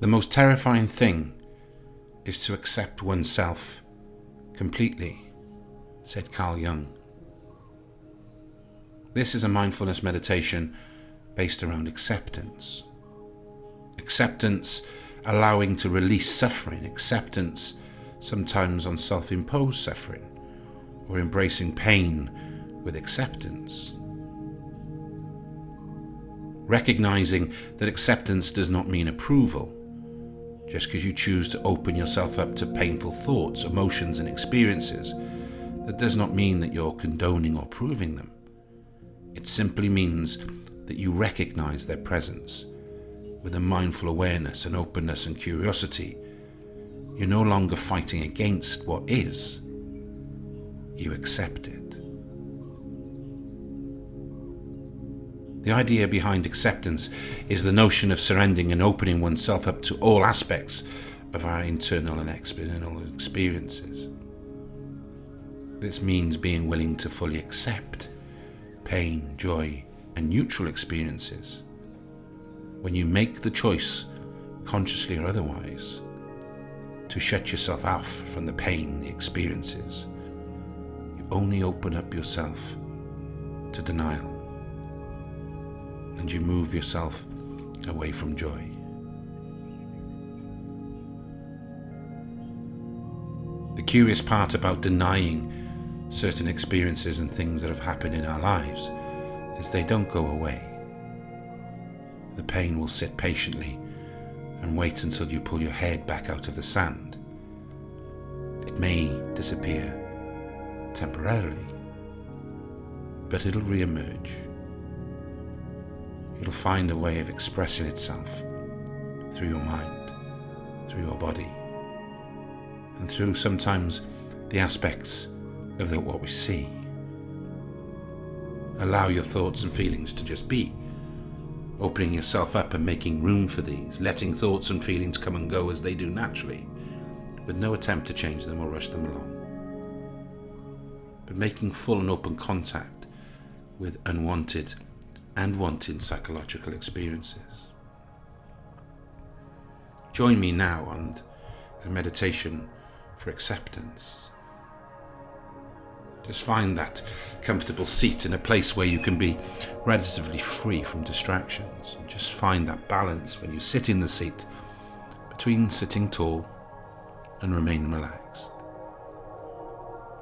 The most terrifying thing is to accept oneself completely, said Carl Jung. This is a mindfulness meditation based around acceptance. Acceptance allowing to release suffering, acceptance sometimes on self imposed suffering, or embracing pain with acceptance. Recognizing that acceptance does not mean approval. Just because you choose to open yourself up to painful thoughts, emotions, and experiences, that does not mean that you're condoning or proving them. It simply means that you recognize their presence with a mindful awareness and openness and curiosity. You're no longer fighting against what is, you accept it. The idea behind acceptance is the notion of surrendering and opening oneself up to all aspects of our internal and external experiences. This means being willing to fully accept pain, joy, and neutral experiences. When you make the choice, consciously or otherwise, to shut yourself off from the pain, the experiences, you only open up yourself to denial and you move yourself away from joy. The curious part about denying certain experiences and things that have happened in our lives is they don't go away. The pain will sit patiently and wait until you pull your head back out of the sand. It may disappear temporarily, but it'll re-emerge. It'll find a way of expressing itself through your mind, through your body, and through sometimes the aspects of the, what we see. Allow your thoughts and feelings to just be, opening yourself up and making room for these, letting thoughts and feelings come and go as they do naturally, with no attempt to change them or rush them along. But making full and open contact with unwanted and wanted psychological experiences. Join me now on a meditation for acceptance. Just find that comfortable seat in a place where you can be relatively free from distractions. And just find that balance when you sit in the seat between sitting tall and remain relaxed.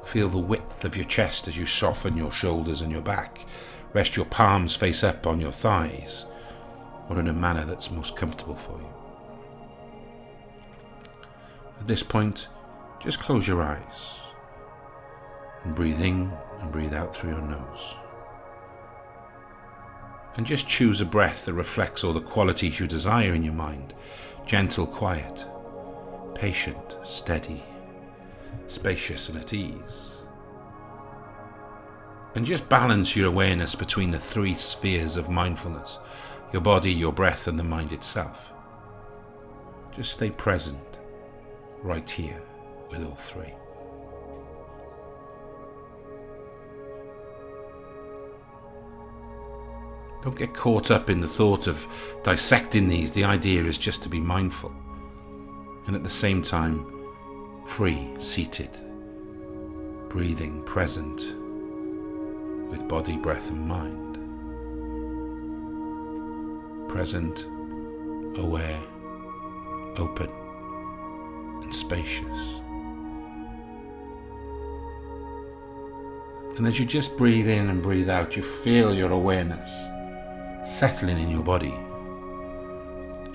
Feel the width of your chest as you soften your shoulders and your back. Rest your palms face up on your thighs or in a manner that's most comfortable for you. At this point, just close your eyes and breathe in and breathe out through your nose. And just choose a breath that reflects all the qualities you desire in your mind gentle, quiet, patient, steady, spacious, and at ease. And just balance your awareness between the three spheres of mindfulness your body, your breath, and the mind itself. Just stay present right here with all three. Don't get caught up in the thought of dissecting these. The idea is just to be mindful and at the same time free, seated, breathing, present with body, breath, and mind. Present, aware, open, and spacious. And as you just breathe in and breathe out, you feel your awareness settling in your body.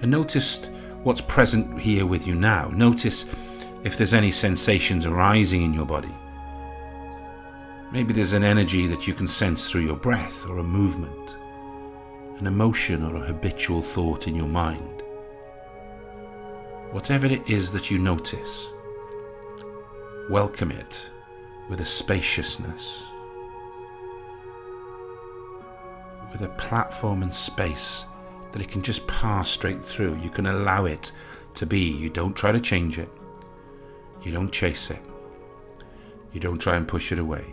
And notice what's present here with you now. Notice if there's any sensations arising in your body. Maybe there's an energy that you can sense through your breath or a movement, an emotion or a habitual thought in your mind. Whatever it is that you notice, welcome it with a spaciousness with a platform and space that it can just pass straight through. You can allow it to be. You don't try to change it. You don't chase it. You don't try and push it away.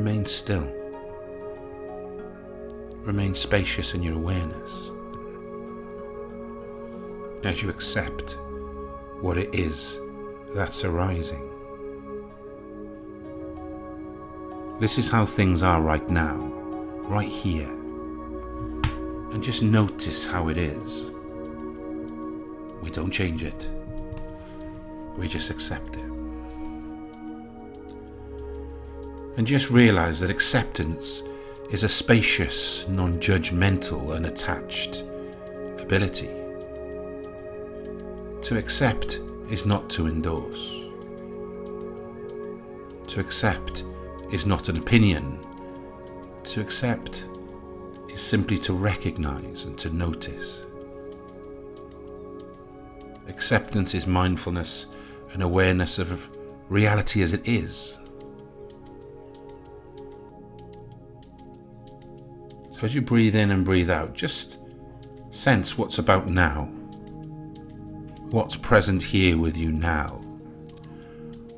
Remain still. remain spacious in your awareness as you accept what it is that's arising. This is how things are right now, right here. And just notice how it is. We don't change it, we just accept it. And just realize that acceptance is a spacious, non judgmental, unattached ability. To accept is not to endorse. To accept is not an opinion. To accept is simply to recognize and to notice. Acceptance is mindfulness and awareness of reality as it is. So as you breathe in and breathe out, just sense what's about now. What's present here with you now?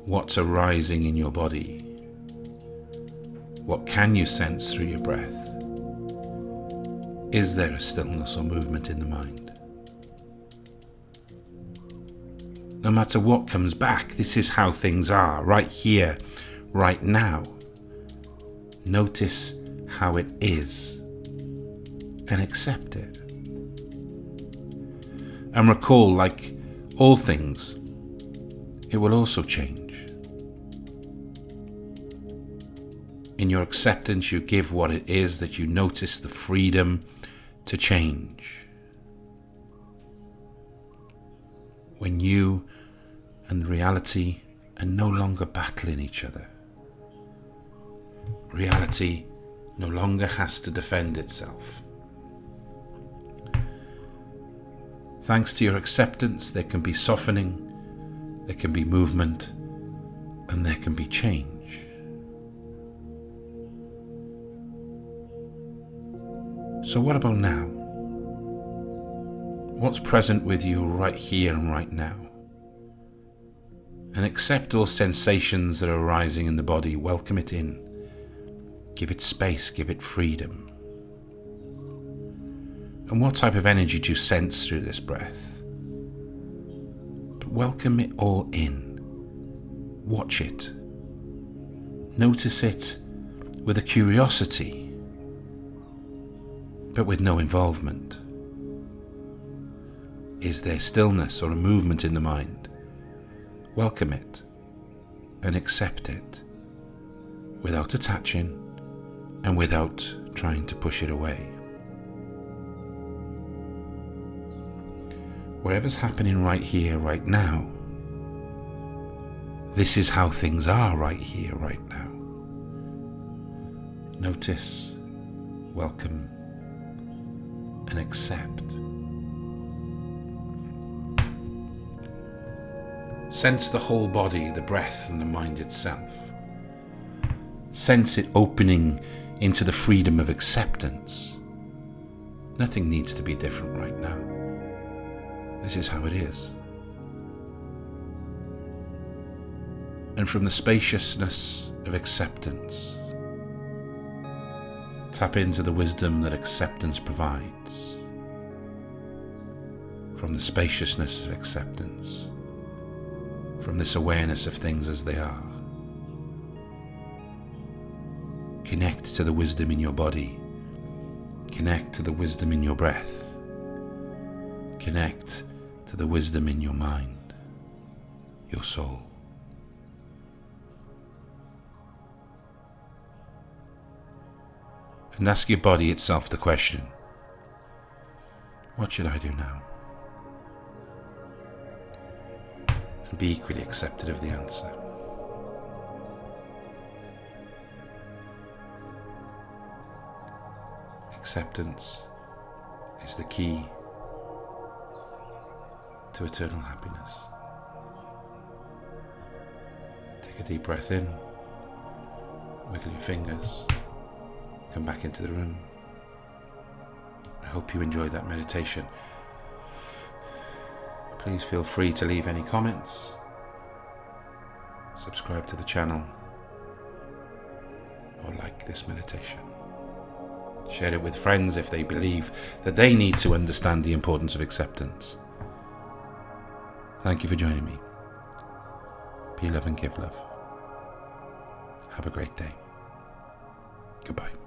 What's arising in your body? What can you sense through your breath? Is there a stillness or movement in the mind? No matter what comes back, this is how things are, right here, right now. Notice how it is and accept it. And recall, like all things, it will also change. In your acceptance, you give what it is that you notice the freedom to change. When you and reality are no longer battling each other, reality no longer has to defend itself. Thanks to your acceptance, there can be softening, there can be movement, and there can be change. So, what about now? What's present with you right here and right now? And accept all sensations that are arising in the body, welcome it in. Give it space, give it freedom. And what type of energy do you sense through this breath? But welcome it all in. Watch it. Notice it with a curiosity, but with no involvement. Is there stillness or a movement in the mind? Welcome it and accept it without attaching and without trying to push it away. Whatever's happening right here, right now, this is how things are right here, right now. Notice, welcome, and accept. Sense the whole body, the breath, and the mind itself. Sense it opening into the freedom of acceptance. Nothing needs to be different right now. This is how it is. And from the spaciousness of acceptance, tap into the wisdom that acceptance provides. From the spaciousness of acceptance, from this awareness of things as they are. Connect to the wisdom in your body. Connect to the wisdom in your breath. Connect to the wisdom in your mind, your soul. And ask your body itself the question What should I do now? And be equally accepted of the answer. Acceptance is the key eternal happiness. Take a deep breath in, wiggle your fingers, come back into the room. I hope you enjoyed that meditation. Please feel free to leave any comments, subscribe to the channel, or like this meditation. Share it with friends if they believe that they need to understand the importance of acceptance. Thank you for joining me. Be love and give love. Have a great day. Goodbye.